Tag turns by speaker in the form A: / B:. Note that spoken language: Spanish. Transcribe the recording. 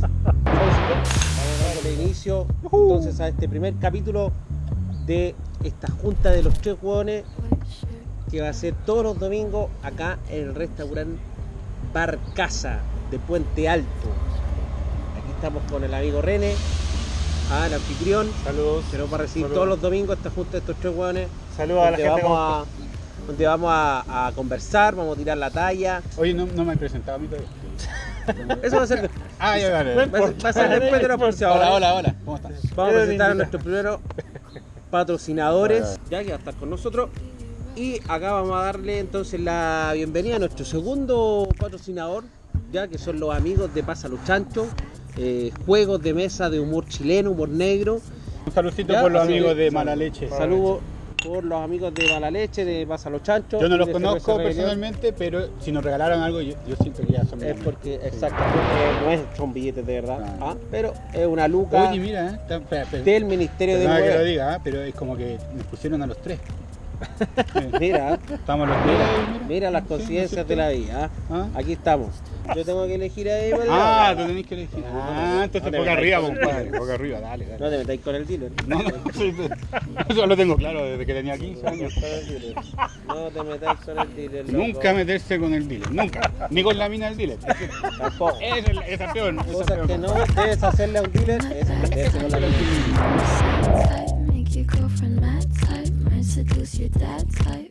A: Vamos dándole inicio entonces a este primer capítulo de esta junta de los tres hueones que va a ser todos los domingos acá en el restaurante Bar Casa de Puente Alto. Aquí estamos con el amigo René, el anfitrión,
B: Saludos.
A: que nos va a recibir
B: Saludos.
A: todos los domingos esta junta de estos tres hueones.
B: Saludos a la gente.
A: vamos a, donde vamos a, a conversar, vamos a tirar la talla.
B: Oye, no, no me he presentado a mí todavía.
A: Eso va a ser,
B: Ah, ya,
A: va a ser- después de los auspiciadores.
B: Hola, hola, hola. ¿Cómo estás?
A: Vamos a presentar a nuestros primeros patrocinadores, ya que va a estar con nosotros. Y acá vamos a darle entonces la bienvenida a nuestro segundo patrocinador, ya que son los amigos de Pasa los Chanchos, eh, juegos de mesa de humor chileno, humor negro.
B: Un saludcito por los amigos de Mala Leche.
A: Saludos por los amigos de Mala Leche, de Pasa los Chanchos.
B: Yo no los conozco personalmente, pero si nos regalaron algo, yo, yo siento que ya son
A: Es porque, exacto, porque no es, son billetes de verdad,
B: Ah.
A: ah, pero es una luca
B: Oye, mira, eh, está- espera, espera.
A: del Ministerio de
B: Perdona que lo diga, ah, pero es como que nos pusieron a los tres.
A: Mira,
B: Estamos los.
A: Mira, mira las
B: ¿no
A: de la vida. ¿ah?
B: ¿Ah?
A: Aquí estamos. Yo tengo que elegir ahí. ¿vale?
B: Ah, tú tenés que elegir.
A: No,
B: Ah, entonces
A: no metáis
B: arriba,
A: el
B: compadre.
A: dealer.
B: Boca arriba, dale, dale.
A: No te metáis con el dealer.
B: No, no, eso lo tengo claro desde que tenía 15 años.
A: El dealer. No te metáis con el dealer. loco.
B: Nunca meterse con el dealer, nunca. Ni con la mina del dealer.
A: Tampoco.
B: Esa es, la- esa es
A: Cosas que no debes hacerle a un dealer es meterse con la dealer.
C: type, make seduce your dad type.